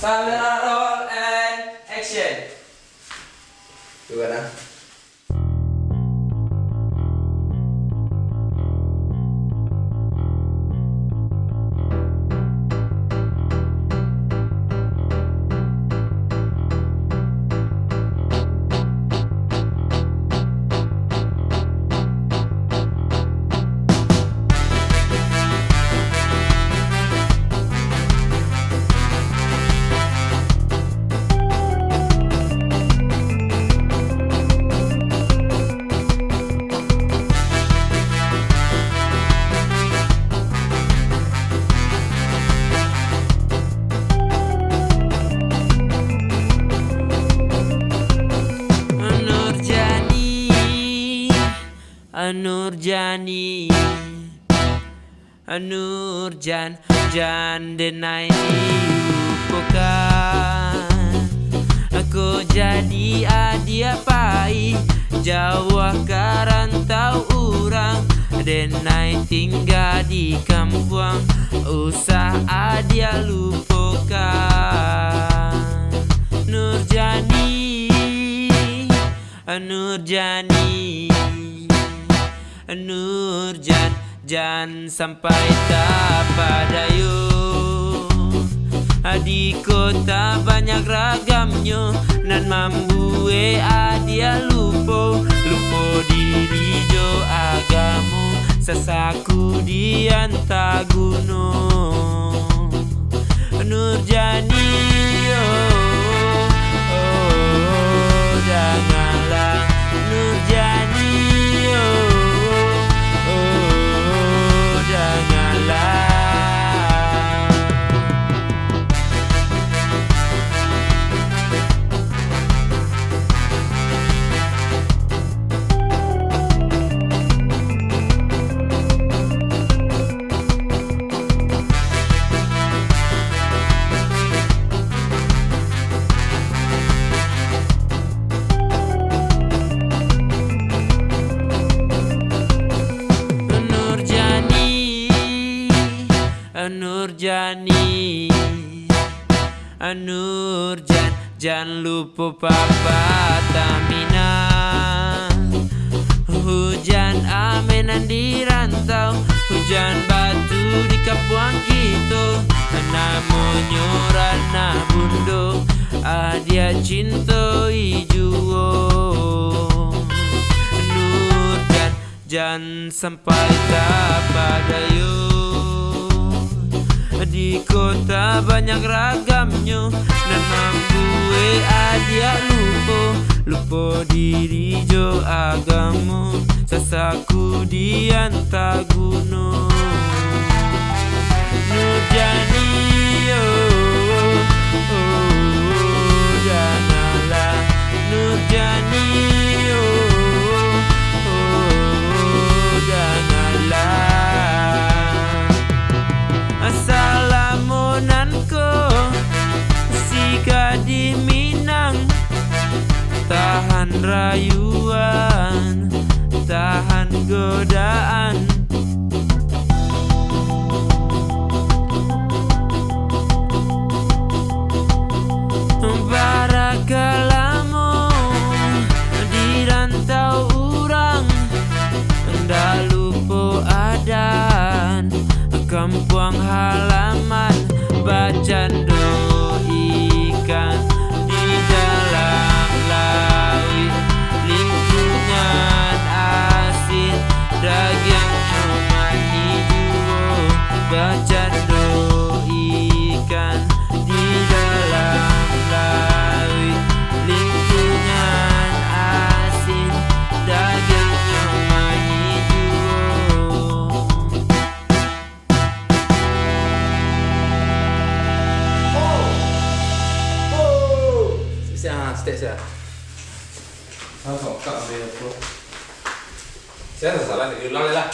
Camera roll and action. Tuh kan Nurjani Nurjan Jan denai dilupakan Aku jadi adia pai Jawa karantau orang Denai tinggal di kampung Usah adia lupakan Nurjani Nurjani Nurjan Jan sampai tak pada you Di kota banyak ragamnya Nan mambue adia lupo. Lupo diri jo agamu Sesaku di gunung Nurjani oh, Nurjani Nurjan Jangan lupa papa Tamina Hujan amenan di rantau Hujan batu di kapuang gitu. Namanya Rana Bundo Adia cinta ijuo Nurjan Jangan sampai tak pada you Di kota banyak ragamnya Dan mambue adia lupo. Lupo diri jo agamu Sesaku di gunung Tahan rayuan Tahan godaan. Barakalamu Di rantau orang Ndak lupa adan Kampung halaman 谢谢他从我干的这现在是来的有哪里来